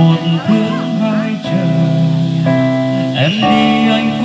một thương hai trời. Em đi anh